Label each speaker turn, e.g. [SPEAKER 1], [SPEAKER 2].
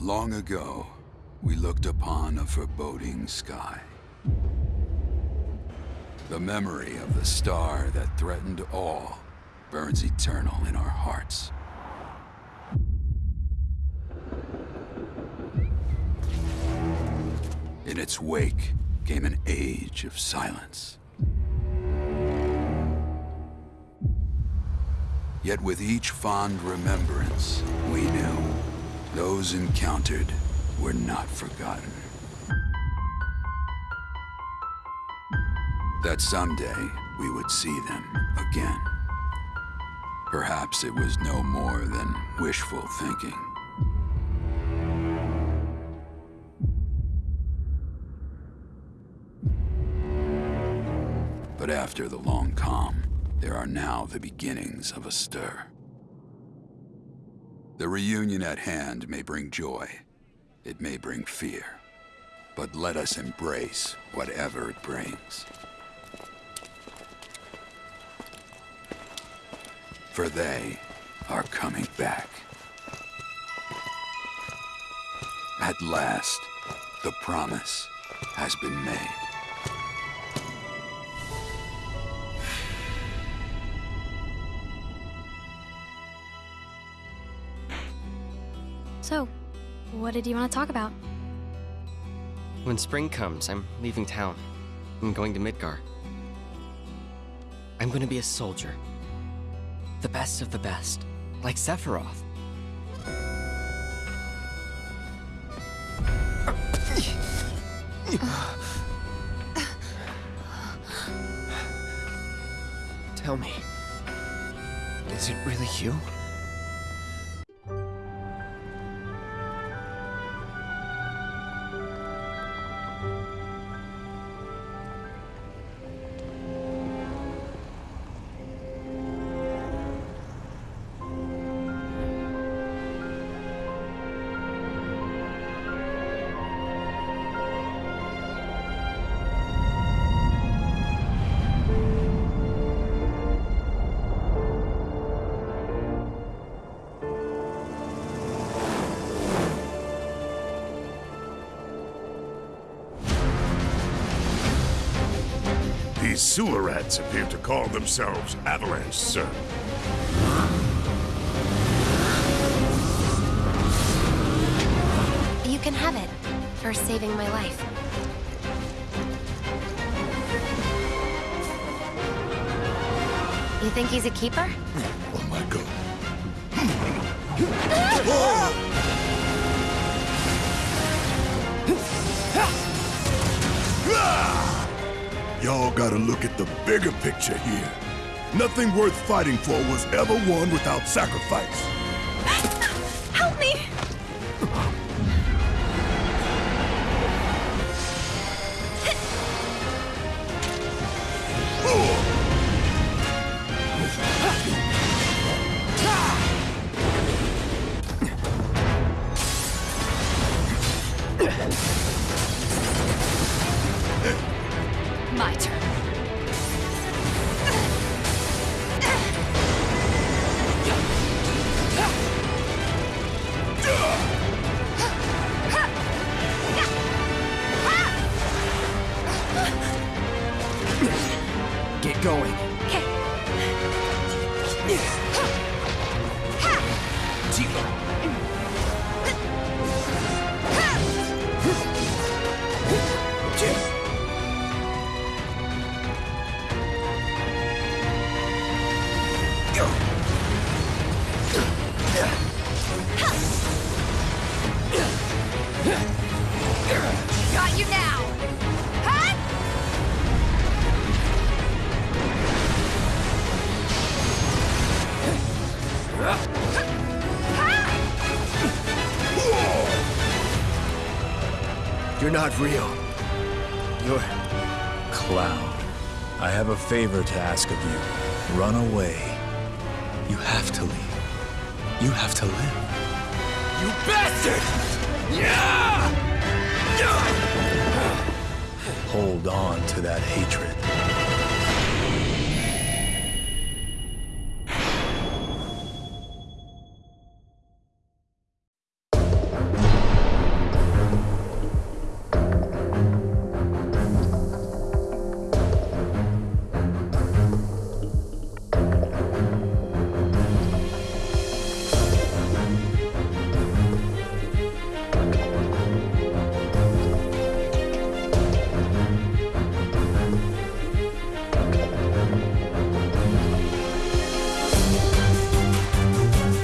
[SPEAKER 1] Long ago, we looked upon a foreboding sky. The memory of the star that threatened all burns eternal in our hearts. In its wake came an age of silence. Yet with each fond remembrance, we knew those encountered were not forgotten. That someday we would see them again. Perhaps it was no more than wishful thinking. But after the long calm, there are now the beginnings of a stir. The reunion at hand may bring joy. It may bring fear. But let us embrace whatever it brings. For they are coming back. At last, the promise has been made.
[SPEAKER 2] So, what did you want to talk about?
[SPEAKER 3] When spring comes, I'm leaving town. I'm going to Midgar. I'm going to be a soldier. The best of the best. Like Sephiroth. Tell me, is it really you?
[SPEAKER 4] These sewer rats appear to call themselves Avalanche, sir.
[SPEAKER 2] You can have it for saving my life. You think he's a keeper? Hmm.
[SPEAKER 4] Oh my god. Hmm. Hmm. Ah! Y'all gotta look at the bigger picture here. Nothing worth fighting for was ever won without sacrifice.
[SPEAKER 5] You're not real. You're... Cloud. I have a favor to ask of you. Run away. You have to leave. You have to live.
[SPEAKER 3] You bastard! Yeah!
[SPEAKER 5] Hold on to that hatred.